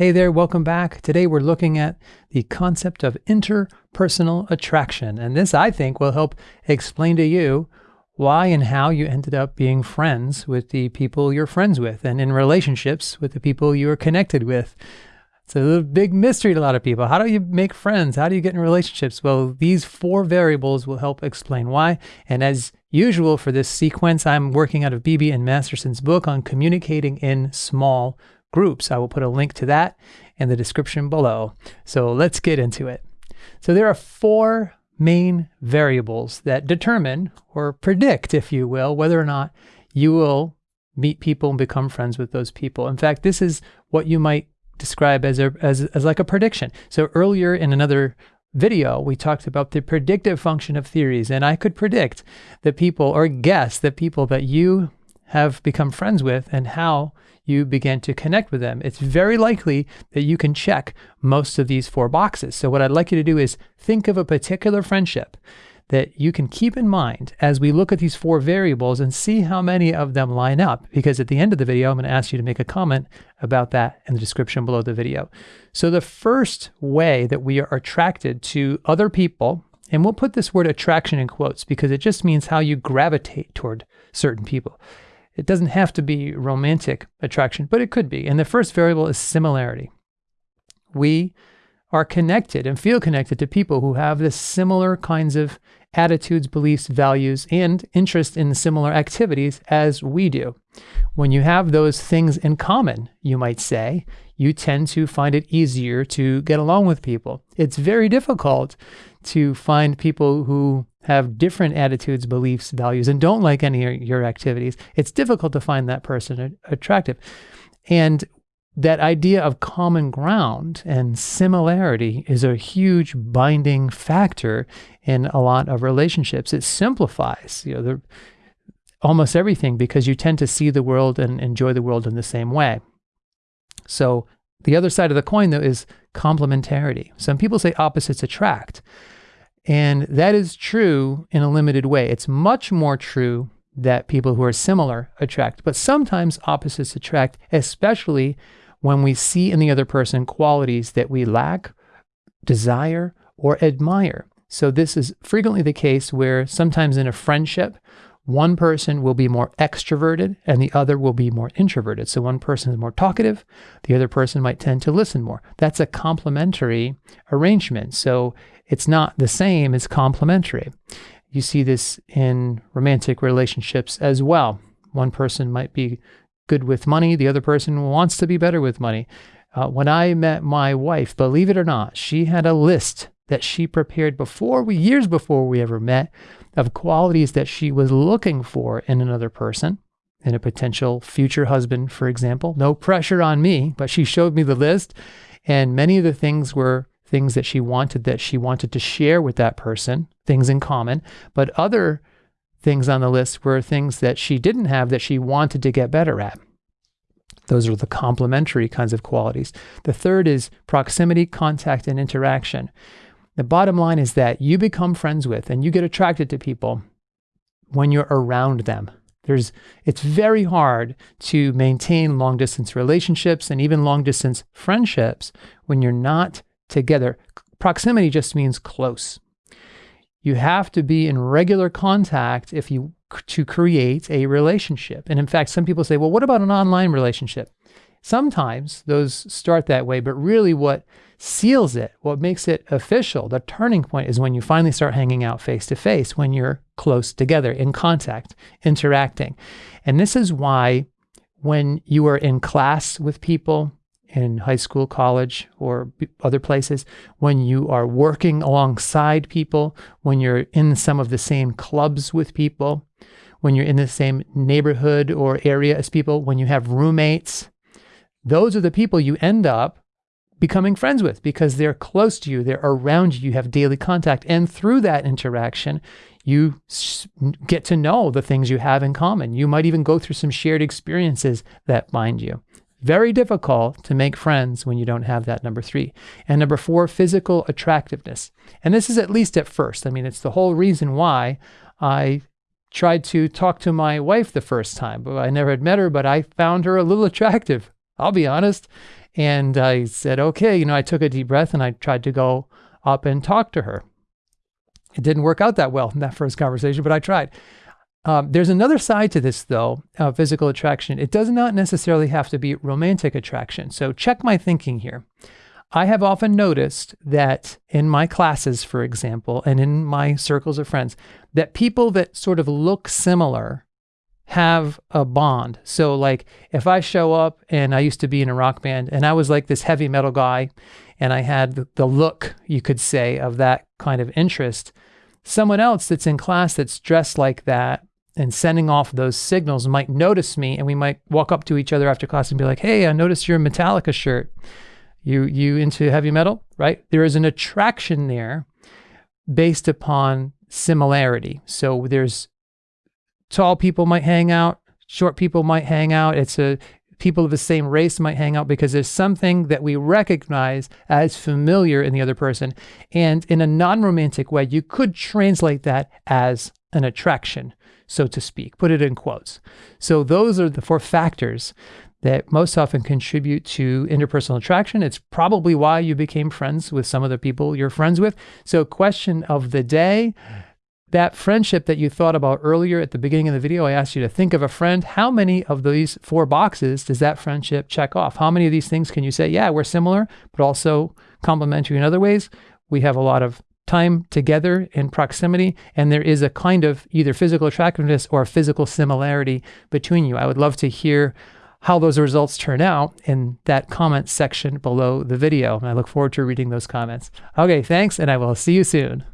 Hey there, welcome back. Today we're looking at the concept of interpersonal attraction. And this, I think, will help explain to you why and how you ended up being friends with the people you're friends with and in relationships with the people you are connected with. It's a big mystery to a lot of people. How do you make friends? How do you get in relationships? Well, these four variables will help explain why. And as usual for this sequence, I'm working out of Beebe and Masterson's book on communicating in small groups. I will put a link to that in the description below. So let's get into it. So there are four main variables that determine or predict, if you will, whether or not you will meet people and become friends with those people. In fact, this is what you might describe as, a, as, as like a prediction. So earlier in another video, we talked about the predictive function of theories, and I could predict the people or guess the people that you have become friends with and how you begin to connect with them. It's very likely that you can check most of these four boxes. So what I'd like you to do is think of a particular friendship that you can keep in mind as we look at these four variables and see how many of them line up. Because at the end of the video, I'm going to ask you to make a comment about that in the description below the video. So the first way that we are attracted to other people, and we'll put this word attraction in quotes because it just means how you gravitate toward certain people. It doesn't have to be romantic attraction, but it could be. And the first variable is similarity. We are connected and feel connected to people who have the similar kinds of attitudes, beliefs, values, and interest in similar activities as we do. When you have those things in common, you might say, you tend to find it easier to get along with people. It's very difficult to find people who have different attitudes, beliefs, values, and don't like any of your activities. It's difficult to find that person attractive. And that idea of common ground and similarity is a huge binding factor in a lot of relationships. It simplifies, you know, the, almost everything because you tend to see the world and enjoy the world in the same way. So the other side of the coin, though, is complementarity. Some people say opposites attract. And that is true in a limited way. It's much more true that people who are similar attract, but sometimes opposites attract, especially when we see in the other person qualities that we lack, desire, or admire. So, this is frequently the case where sometimes in a friendship, one person will be more extroverted and the other will be more introverted. So one person is more talkative, the other person might tend to listen more. That's a complementary arrangement. So it's not the same, it's complementary. You see this in romantic relationships as well. One person might be good with money, the other person wants to be better with money. Uh, when I met my wife, believe it or not, she had a list that she prepared before we, years before we ever met, of qualities that she was looking for in another person, in a potential future husband, for example. No pressure on me, but she showed me the list. And many of the things were things that she wanted that she wanted to share with that person, things in common. But other things on the list were things that she didn't have that she wanted to get better at. Those are the complementary kinds of qualities. The third is proximity, contact, and interaction. The bottom line is that you become friends with and you get attracted to people when you're around them. There's, it's very hard to maintain long distance relationships and even long distance friendships when you're not together. Proximity just means close. You have to be in regular contact if you to create a relationship. And in fact, some people say, well, what about an online relationship? Sometimes those start that way, but really what seals it, what makes it official, the turning point is when you finally start hanging out face to face, when you're close together, in contact, interacting. And this is why when you are in class with people in high school, college, or other places, when you are working alongside people, when you're in some of the same clubs with people, when you're in the same neighborhood or area as people, when you have roommates, those are the people you end up becoming friends with because they're close to you, they're around you, you have daily contact. And through that interaction, you get to know the things you have in common. You might even go through some shared experiences that bind you. Very difficult to make friends when you don't have that number three. And number four, physical attractiveness. And this is at least at first. I mean, it's the whole reason why I tried to talk to my wife the first time. I never had met her, but I found her a little attractive I'll be honest. And I said, okay, you know, I took a deep breath and I tried to go up and talk to her. It didn't work out that well in that first conversation, but I tried. Um, there's another side to this, though, uh, physical attraction. It does not necessarily have to be romantic attraction. So check my thinking here. I have often noticed that in my classes, for example, and in my circles of friends, that people that sort of look similar have a bond. So, like, if I show up and I used to be in a rock band and I was like this heavy metal guy and I had the look, you could say, of that kind of interest, someone else that's in class that's dressed like that and sending off those signals might notice me and we might walk up to each other after class and be like, "Hey, I noticed your Metallica shirt. You you into heavy metal?" Right? There is an attraction there based upon similarity. So there's tall people might hang out, short people might hang out. It's a people of the same race might hang out because there's something that we recognize as familiar in the other person. And in a non romantic way, you could translate that as an attraction so to speak, put it in quotes. So those are the four factors that most often contribute to interpersonal attraction. It's probably why you became friends with some of the people you're friends with. So, question of the day that friendship that you thought about earlier at the beginning of the video, I asked you to think of a friend. How many of these four boxes does that friendship check off? How many of these things can you say, yeah, we're similar, but also complementary in other ways? We have a lot of time together in proximity, and there is a kind of either physical attractiveness or physical similarity between you. I would love to hear how those results turn out in that comment section below the video. And I look forward to reading those comments. Okay, thanks, and I will see you soon.